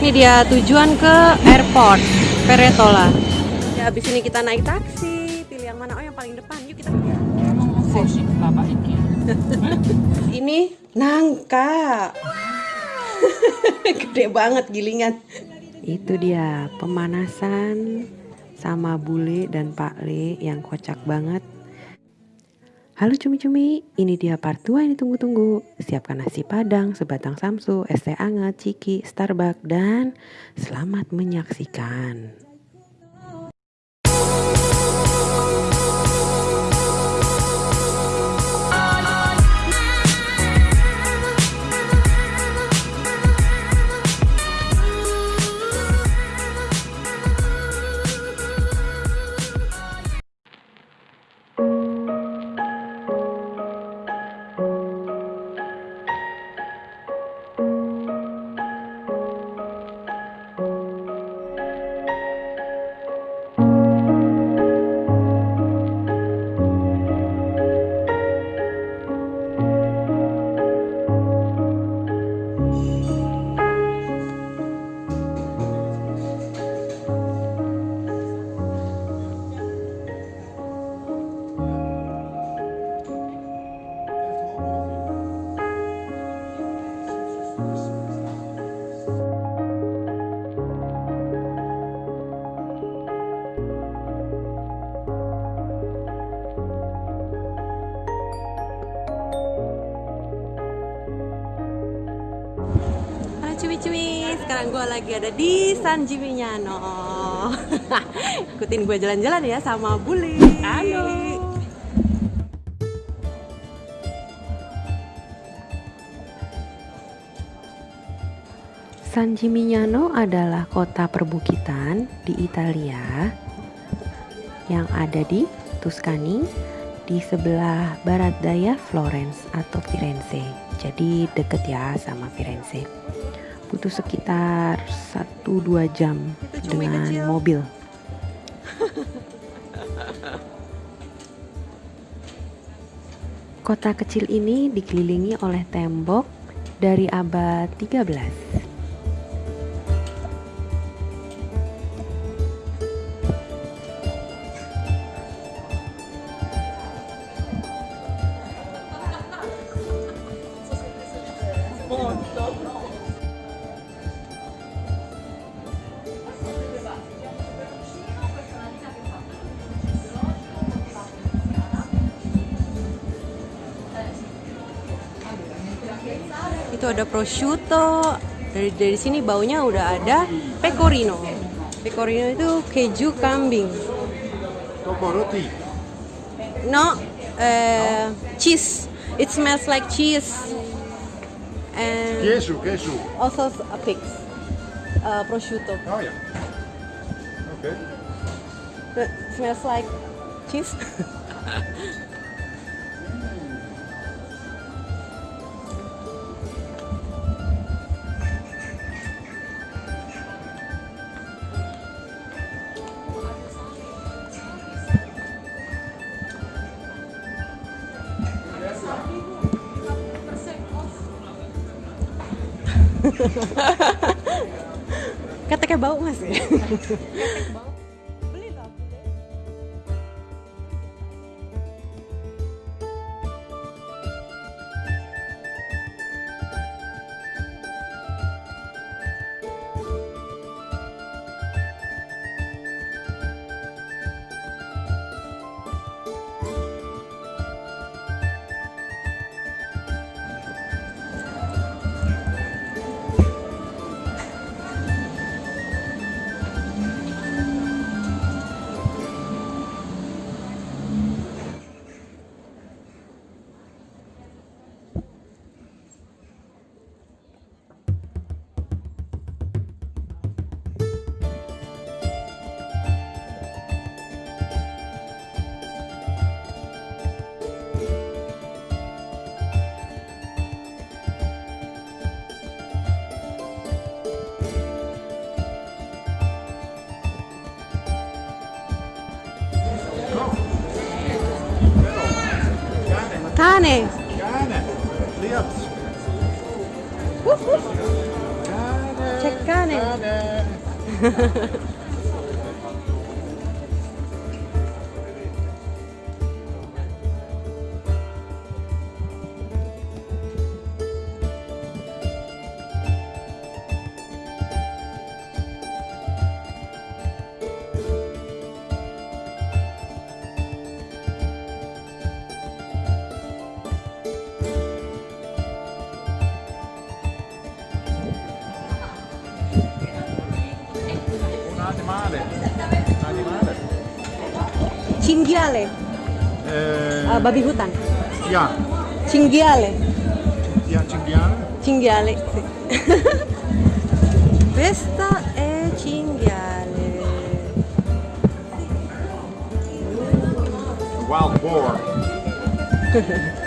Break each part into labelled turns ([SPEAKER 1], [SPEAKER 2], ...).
[SPEAKER 1] Ini dia tujuan ke airport Peretola. Ya habis ini kita naik taksi. Pilih yang mana? Oh yang paling depan. Yuk kita. ini nangka. Gede banget gilingan. Itu dia pemanasan sama bule dan Pak Le yang kocak banget. Halo cumi-cumi, ini dia part 2 yang ditunggu-tunggu. Siapkan nasi padang, sebatang samsu, es teh anget, ciki, Starbucks, dan selamat menyaksikan. Sekarang gue lagi ada di San Gimignano Ikutin gue jalan-jalan ya sama Buli Halo San Gimignano adalah kota perbukitan di Italia yang ada di Tuscany di sebelah barat daya Florence atau Firenze. Jadi deket ya sama Firenze. Butuh sekitar 1-2 jam dengan kecil. mobil. Kota kecil ini dikelilingi oleh tembok dari abad 13. Itu ada prosciutto dari dari sini baunya udah ada pecorino pecorino itu keju kambing
[SPEAKER 2] roti.
[SPEAKER 1] no uh, cheese it smells like cheese and
[SPEAKER 2] Queso, queso.
[SPEAKER 1] also a pig uh, prosciutto
[SPEAKER 2] Oh ja. Oké.
[SPEAKER 1] it smells like cheese Keteknya bau mas ya? Beli
[SPEAKER 2] Gerne.
[SPEAKER 1] Gerne.
[SPEAKER 3] Lieb's.
[SPEAKER 2] Gerne. Check gerne. gerne.
[SPEAKER 3] Cinghiale,
[SPEAKER 2] Eh,
[SPEAKER 3] uh, babi hutan.
[SPEAKER 2] Ya.
[SPEAKER 3] Cinghiale.
[SPEAKER 2] Ya, cinghiale.
[SPEAKER 3] Cinghiale, sì. Questa è cinghiale.
[SPEAKER 2] Wild boar.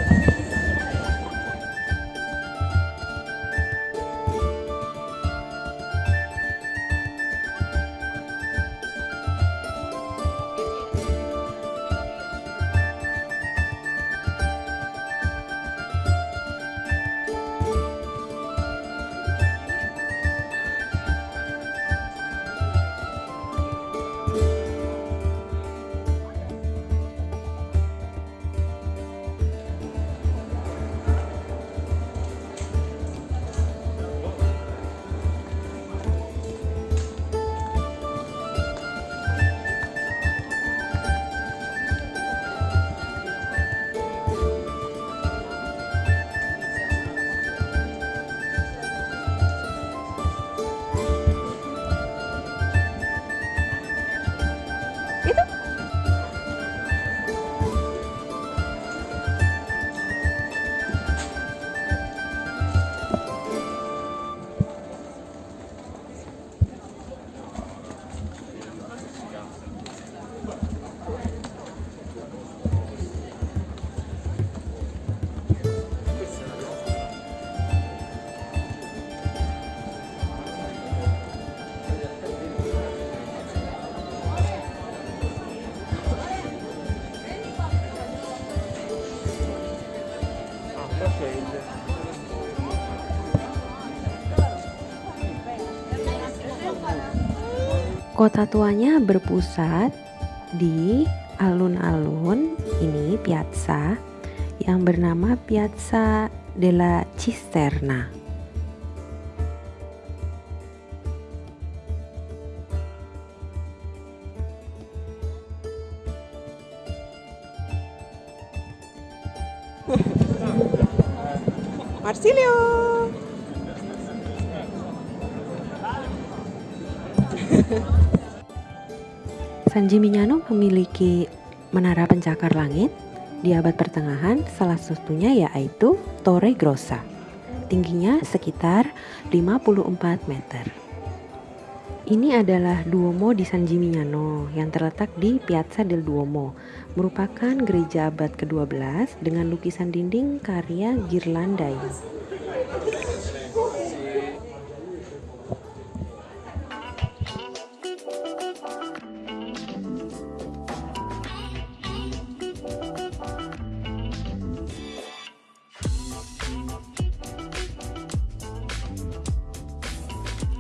[SPEAKER 3] Kota tuanya berpusat di alun-alun ini piazza yang bernama Piazza della Cisterna. Marsilio. San Gimignano memiliki menara pencakar langit di abad pertengahan, salah satunya yaitu Torre Grossa. Tingginya sekitar 54 meter. Ini adalah Duomo di San Gimignano yang terletak di Piazza del Duomo, merupakan gereja abad ke-12 dengan lukisan dinding karya Ghirlandaio.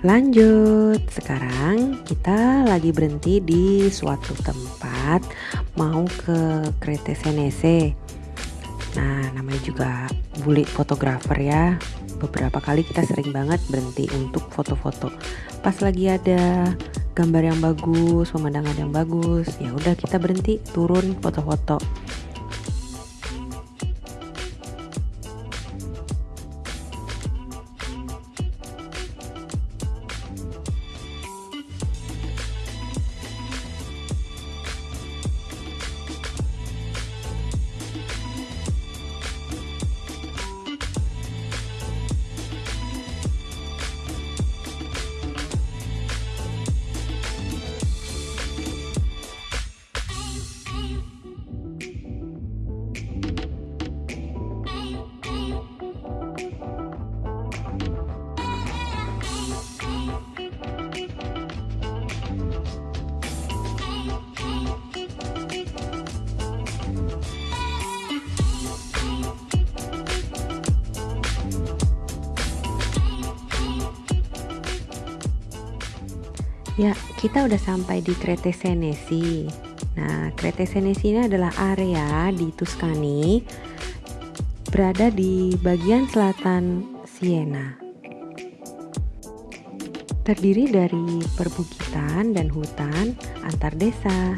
[SPEAKER 3] Lanjut, sekarang kita lagi berhenti di suatu tempat mau ke Crete Senese. Nah, namanya juga bulik fotografer ya. Beberapa kali kita sering banget berhenti untuk foto-foto. Pas lagi ada gambar yang bagus, pemandangan yang bagus, ya udah kita berhenti, turun foto-foto. Ya, kita udah sampai di Crete Senesi. Nah, Crete Senesi ini adalah area di Tuscany berada di bagian selatan Siena. Terdiri dari perbukitan dan hutan antar desa.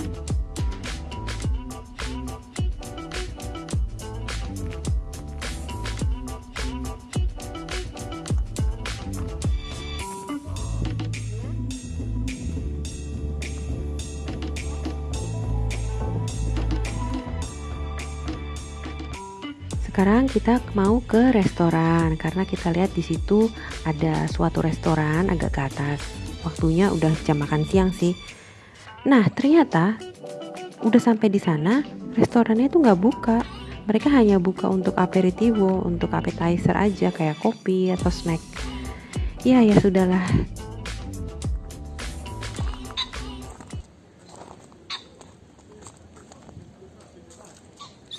[SPEAKER 3] Sekarang kita mau ke restoran karena kita lihat di situ ada suatu restoran agak ke atas. Waktunya udah jam makan siang sih. Nah, ternyata udah sampai di sana, restorannya itu nggak buka. Mereka hanya buka untuk aperitivo, untuk appetizer aja kayak kopi atau snack. Ya, ya sudahlah.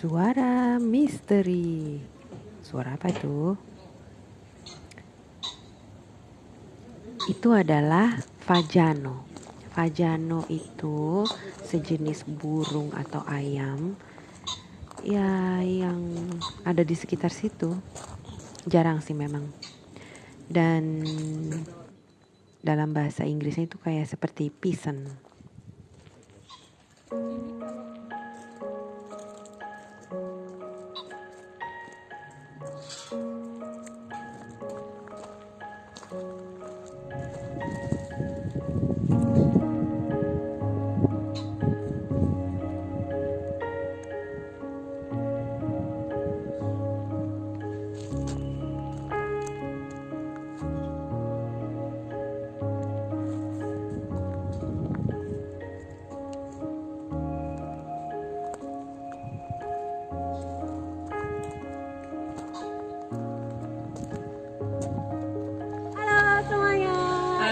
[SPEAKER 3] Suara misteri. Suara apa itu? Itu adalah fajano. Fajano itu sejenis burung atau ayam ya yang ada di sekitar situ. Jarang sih memang. Dan dalam bahasa Inggrisnya itu kayak seperti pisan.
[SPEAKER 1] Halo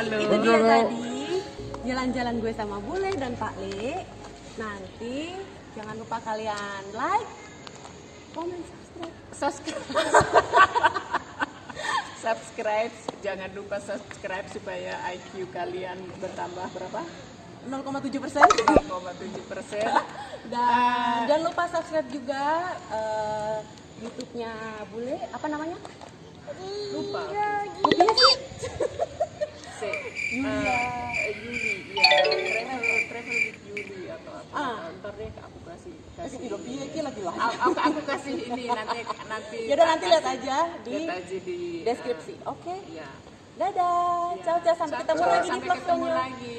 [SPEAKER 4] Halo.
[SPEAKER 1] Itu dia tadi jalan-jalan gue sama Bule dan Pak Le. Nanti jangan lupa kalian like, comment, subscribe.
[SPEAKER 4] subscribe subscribe jangan lupa subscribe supaya IQ kalian bertambah berapa
[SPEAKER 1] 0,7 persen.
[SPEAKER 4] 0,7 persen
[SPEAKER 1] Dan jangan lupa subscribe juga eh, YouTube-nya Bule. Apa namanya?
[SPEAKER 4] lupa
[SPEAKER 1] Bule sih. Yulia.
[SPEAKER 4] Eh, Yuli ya travel travel with Yuli atau apa
[SPEAKER 1] Ah.
[SPEAKER 4] ntar deh aku kasih kasih
[SPEAKER 1] Kasih iya iki lagi lah.
[SPEAKER 4] aku, aku, kasih ini nanti nanti
[SPEAKER 1] Ya udah nanti lihat aja di
[SPEAKER 4] lihat aja di
[SPEAKER 1] deskripsi. Oke.
[SPEAKER 4] ya
[SPEAKER 1] Dadah. Ciao ciao sampai ketemu lagi di vlog
[SPEAKER 4] ketemu lagi